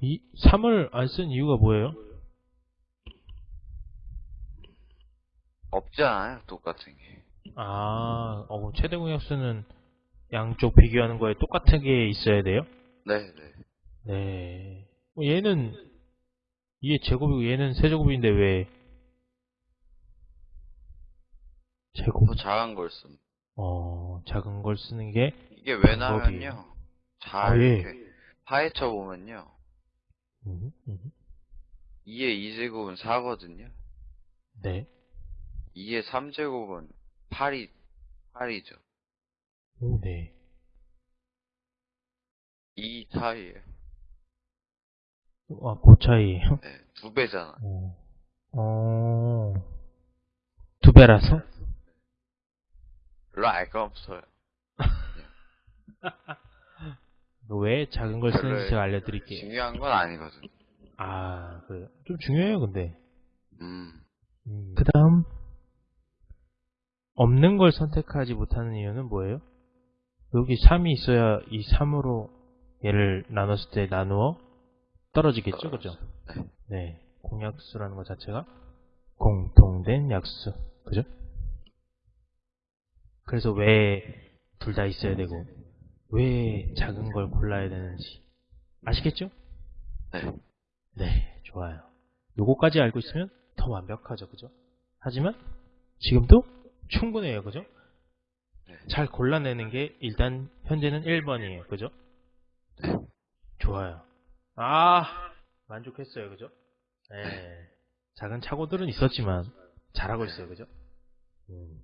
이 3을 안 쓴 이유가 뭐예요? 없잖아요, 똑같은 게. 아, 어, 최대 공약수는 양쪽 비교하는 거에 똑같은 게 있어야 돼요? 네, 네. 네. 어, 얘는 이게 제곱이고 얘는 세제곱인데 왜 제곱? 더 작은 걸 씁. 어, 작은 걸 쓰는 게 이게 방법이- 왜냐면요. 잘 아, 예. 이렇게 파헤쳐 보면요. 음, 음, 2의 2제곱은 4거든요. 네. 2의 3제곱은 8이 8이죠. 오, 네. 2 사이에요. 아, 그 차이에요? 네, 두 배잖아. 어, 어, 두 배라서? 별로 알거 없어요. 왜 작은 걸 쓰는지 제가 알려드릴게요. 중요한 건 아니거든. 아, 그래요. 좀 중요해요, 근데. 음, 그 다음, 없는 걸 선택하지 못하는 이유는 뭐예요? 여기 3이 있어야 이 3으로 얘를 나눴을 때 나누어 떨어지겠죠, 그죠? 네. 네. 공약수라는 것 자체가 공통된 약수. 그죠? 그래서 왜 둘 다 있어야 되고, 왜 작은 걸 골라야 되는지. 아시겠죠? 네. 네, 좋아요. 요거까지 알고 있으면 더 완벽하죠, 그죠? 하지만 지금도 충분해요, 그죠? 네. 잘 골라내는 게 일단 현재는 1번이에요, 그죠? 네. 좋아요. 아, 만족했어요, 그죠? 네. 작은 착오들은 있었지만 잘하고 있어요, 그죠? 음.